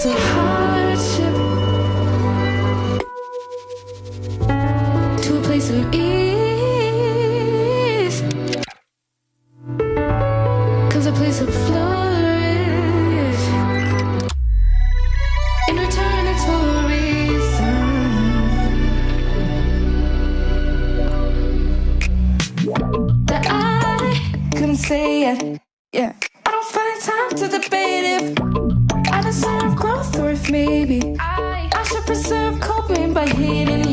place of hardship to a place of ease. Cause a place of flourish. In it's a reason. That I couldn't say it. Yeah. I don't find time to debate if I deserve if maybe. I, I should preserve coping by hitting